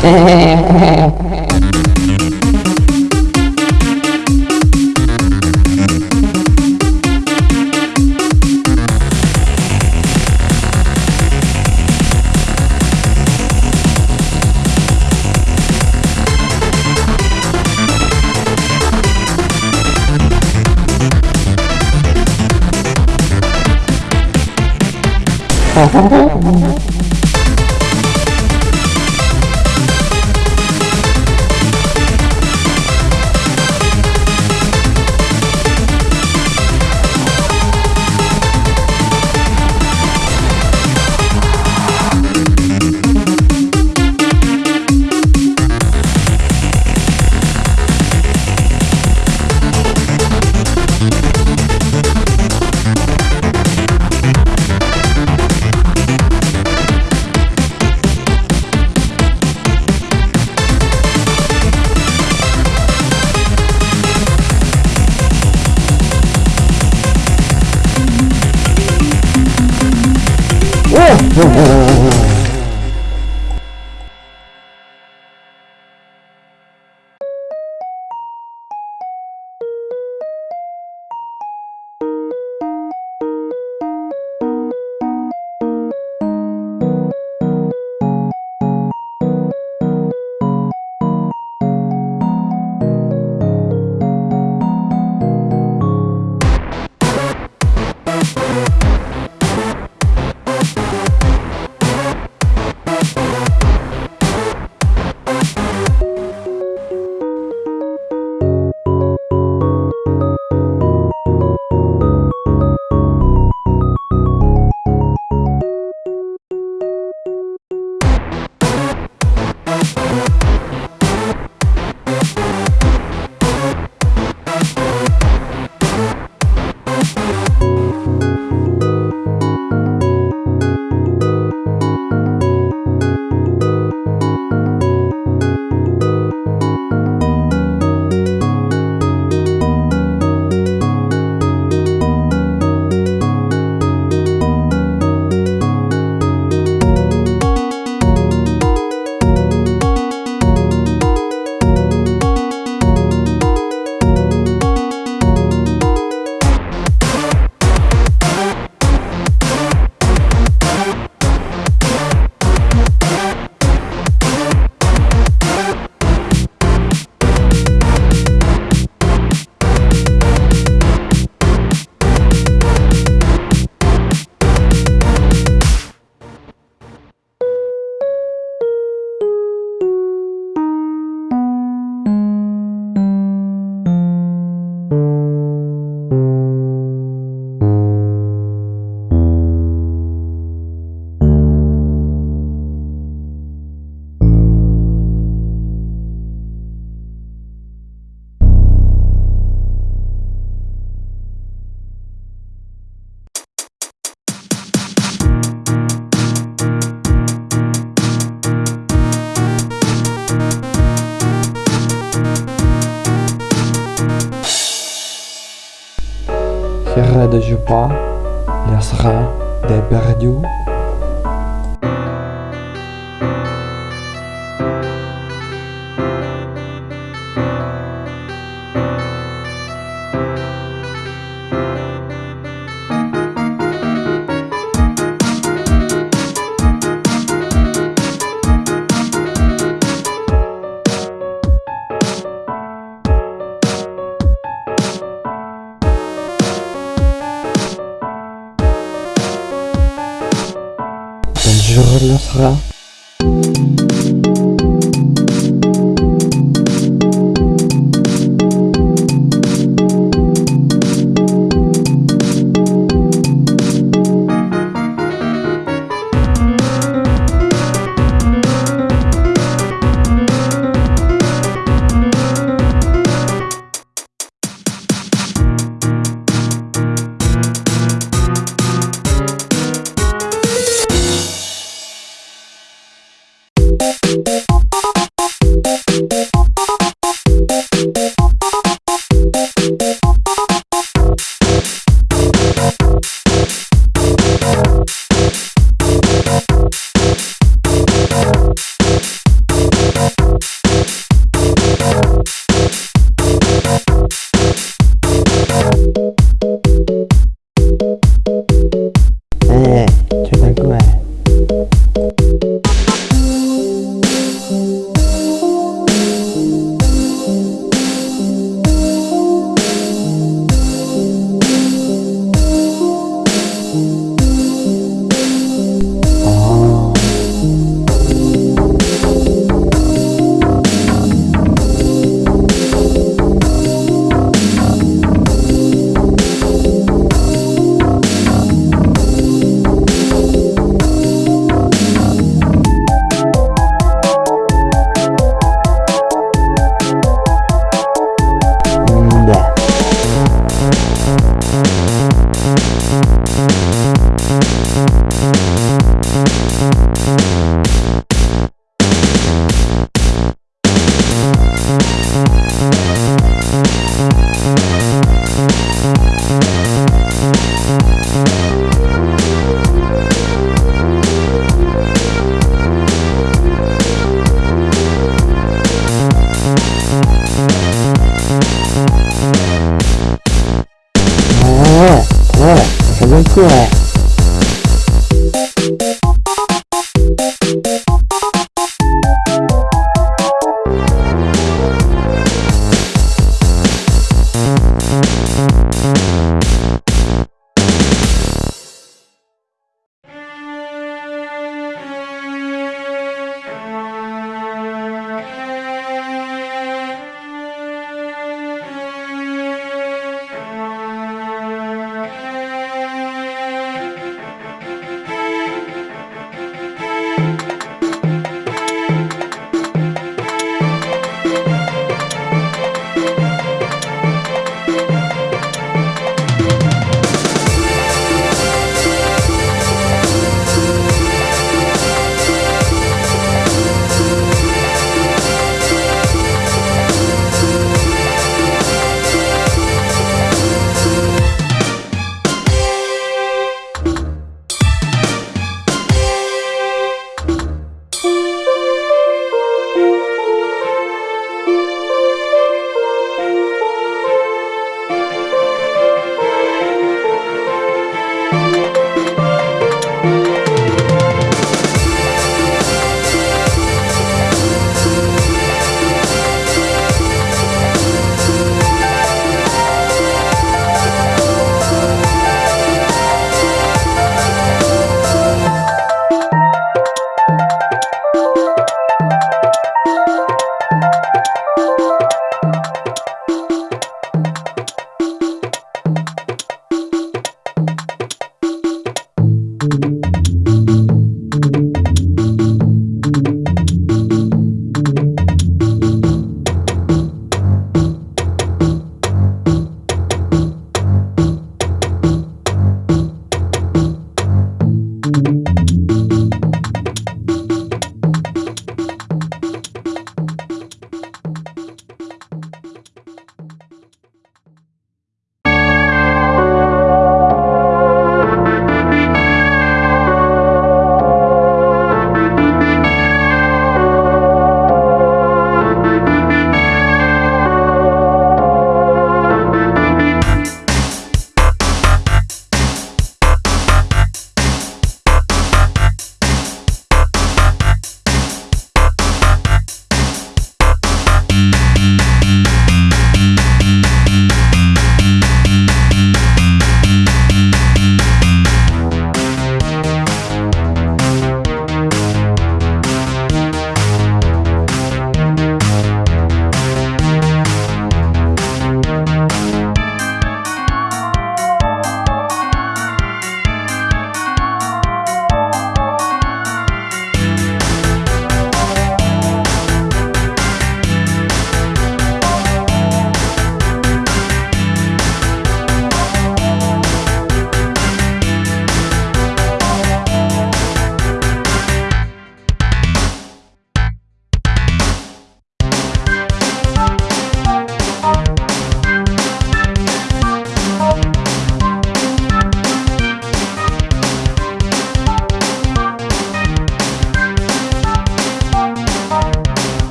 Oh, Whoa, whoa, whoa. you.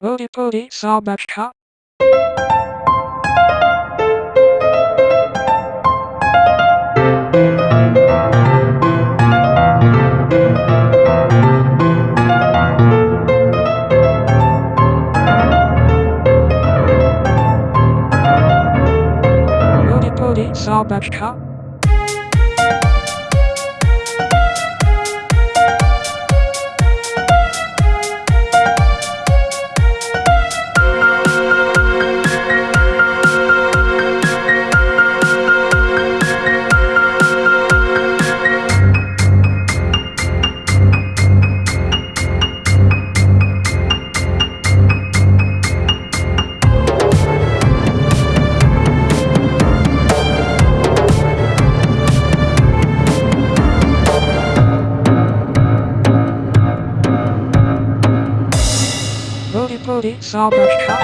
Booty booty sobachka. Booty booty sobachka. Albert